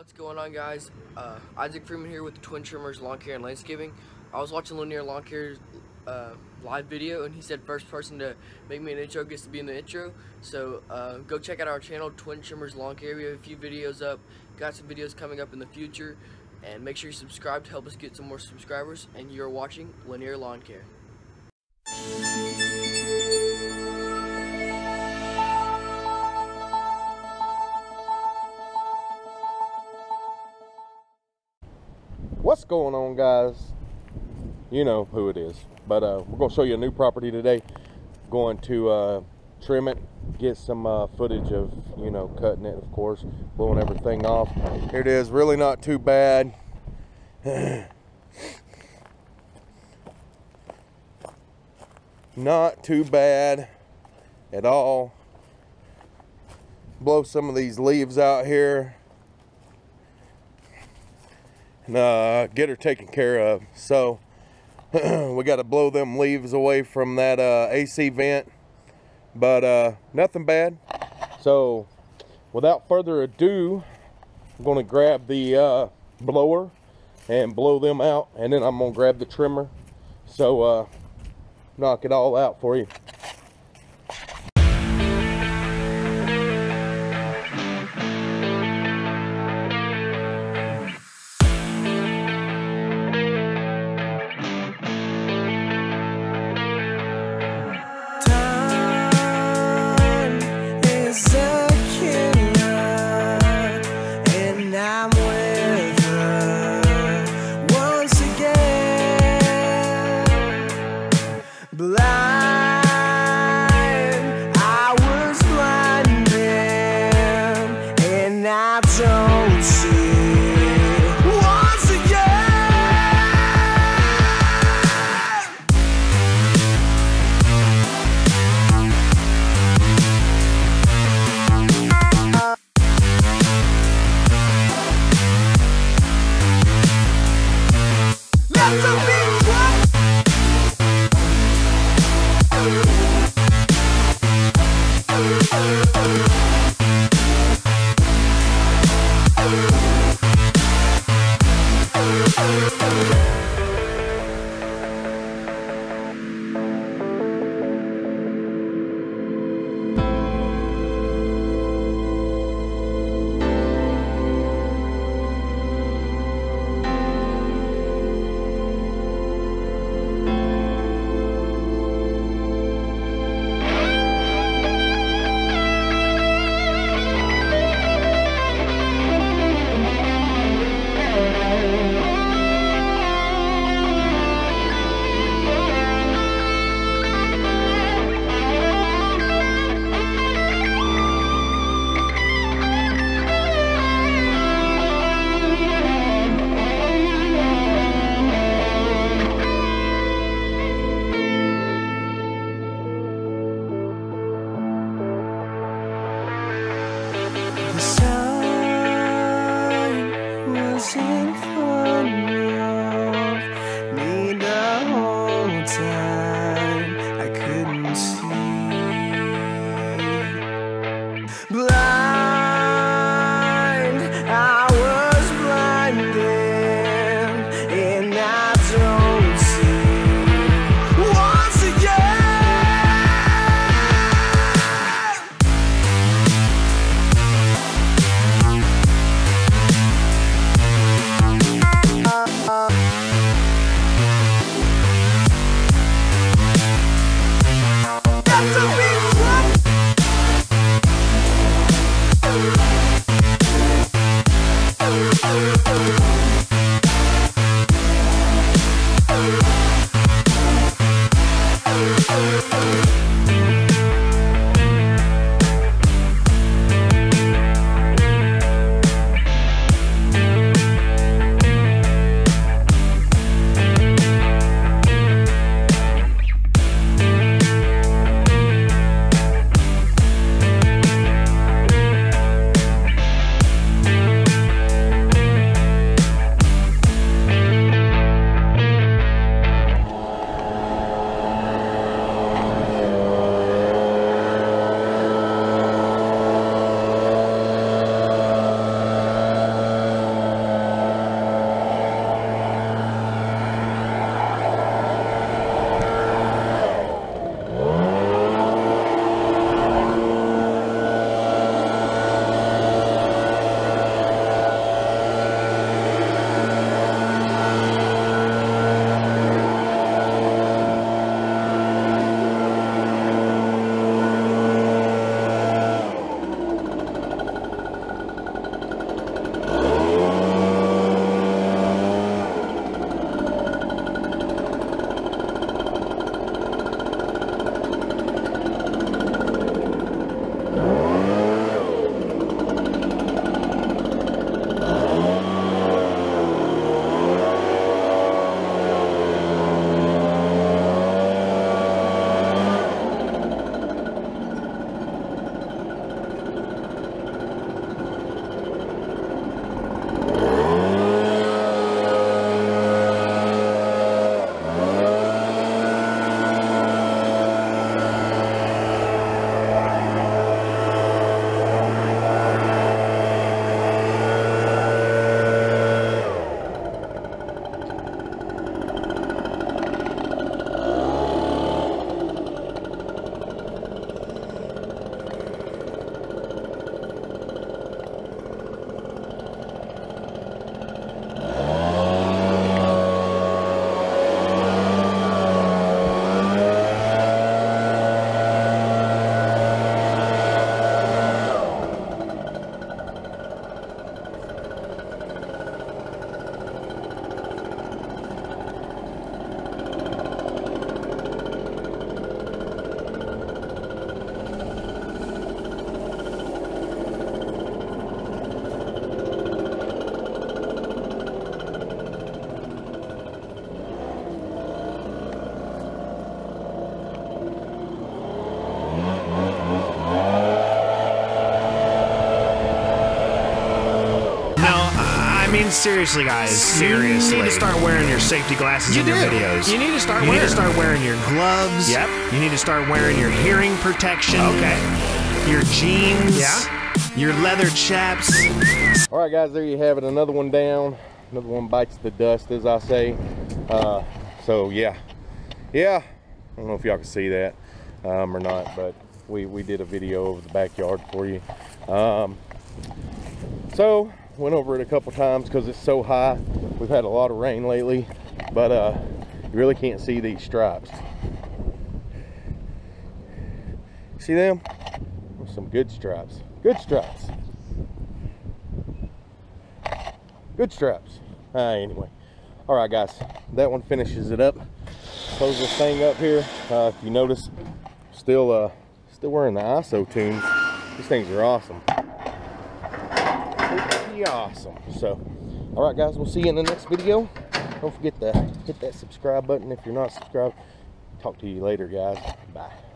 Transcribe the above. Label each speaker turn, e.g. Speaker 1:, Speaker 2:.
Speaker 1: What's going on guys? Uh, Isaac Freeman here with Twin Trimmers Lawn Care and Landscaping. I was watching Lanier Lawn Care's uh, live video and he said first person to make me an intro gets to be in the intro. So uh, go check out our channel, Twin Trimmers Lawn Care. We have a few videos up, got some videos coming up in the future. And make sure you subscribe to help us get some more subscribers. And you're watching Lanier Lawn Care.
Speaker 2: What's going on guys? You know who it is. But uh, we're to show you a new property today. Going to uh, trim it get some uh, footage of you know cutting it of course blowing everything off. Here it is really not too bad. Not too bad at all. Blow some of these leaves out here uh, get her taken care of. So we got to blow them leaves away from that uh, AC vent, but uh, nothing bad. So without further ado, I'm going to grab the uh, blower and blow them out, and then I'm going to grab the trimmer. So uh, knock it all out for you. blind. Yeah.
Speaker 3: I mean, seriously, guys.
Speaker 4: Seriously.
Speaker 3: You need to start wearing your safety glasses
Speaker 4: You
Speaker 3: in your
Speaker 4: do.
Speaker 3: videos.
Speaker 4: You need to start
Speaker 3: You need
Speaker 4: wearing
Speaker 3: to start wearing your gloves.
Speaker 4: Yep.
Speaker 3: You need to start wearing your hearing protection.
Speaker 4: Okay.
Speaker 3: Your jeans.
Speaker 4: Yeah.
Speaker 3: Your leather chaps.
Speaker 2: All right, guys, there you have it. Another one down. Another one bites the dust, as I say. Uh, so yeah, yeah. I don't know if y'all can see that um, or not, but we we did a video of the backyard for you. Um, so went over it a couple times because it's so high. We've had a lot of rain lately, but uh, you really can't see these stripes. See them? Some good stripes. Good stripes. Good straps. Uh, anyway. All right, guys. That one finishes it up. Close this thing up here. Uh, if you notice, still uh, still wearing the ISOtunes. These things are awesome. Awesome. So, all right, guys. We'll see you in the next video. Don't forget to hit that subscribe button if you're not subscribed. Talk to you later, guys. Bye.